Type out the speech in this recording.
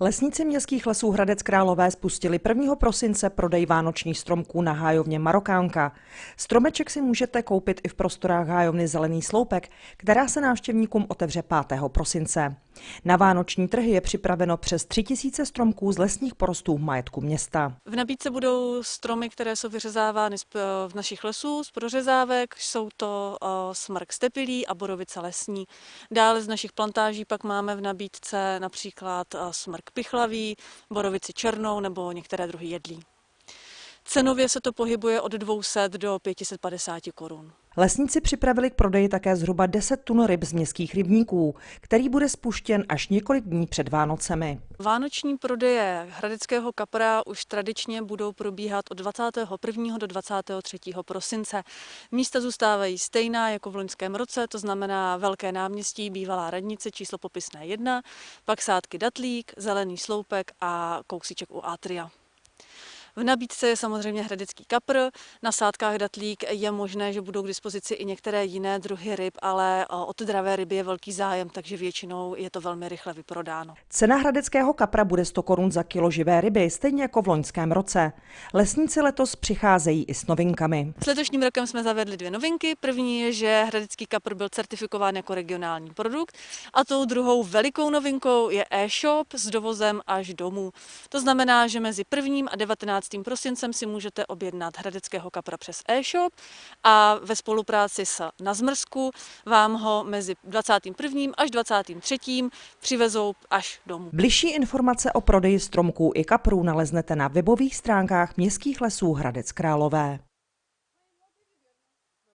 Lesníci městských lesů Hradec Králové spustili 1. prosince prodej vánočních stromků na hájovně Marokánka. Stromeček si můžete koupit i v prostorách hájovny Zelený sloupek, která se návštěvníkům otevře 5. prosince. Na vánoční trhy je připraveno přes 3000 stromků z lesních porostů v majetku města. V nabídce budou stromy, které jsou vyřezávány v našich lesů z prořezávek. Jsou to smrk stepilý a borovice lesní. Dále z našich plantáží pak máme v nabídce například smrk pichlavý, borovici černou nebo některé druhy jedlí. Cenově se to pohybuje od 200 do 550 korun. Lesníci připravili k prodeji také zhruba 10 tun ryb z městských rybníků, který bude spuštěn až několik dní před Vánocemi. Vánoční prodeje hradeckého kapra už tradičně budou probíhat od 21. do 23. prosince. Místa zůstávají stejná jako v loňském roce, to znamená Velké náměstí, bývalá radnice, číslo popisné 1, pak sádky Datlík, Zelený sloupek a kousíček u Atria. V nabídce je samozřejmě hradecký kapr, na sádkách datlík je možné, že budou k dispozici i některé jiné druhy ryb, ale od dravé ryby je velký zájem, takže většinou je to velmi rychle vyprodáno. Cena hradeckého kapra bude 100 korun za kilo živé ryby, stejně jako v loňském roce. Lesníci letos přicházejí i s novinkami. S letošním rokem jsme zavedli dvě novinky. První je, že hradecký kapr byl certifikován jako regionální produkt a tou druhou velikou novinkou je e-shop s dovozem až domů. To znamená, že mezi prvním a 19 15. prosincem si můžete objednat hradeckého kapra přes e-shop a ve spolupráci s Nazmrsku vám ho mezi 21. až 23. přivezou až domů. Bližší informace o prodeji stromků i kaprů naleznete na webových stránkách Městských lesů Hradec Králové.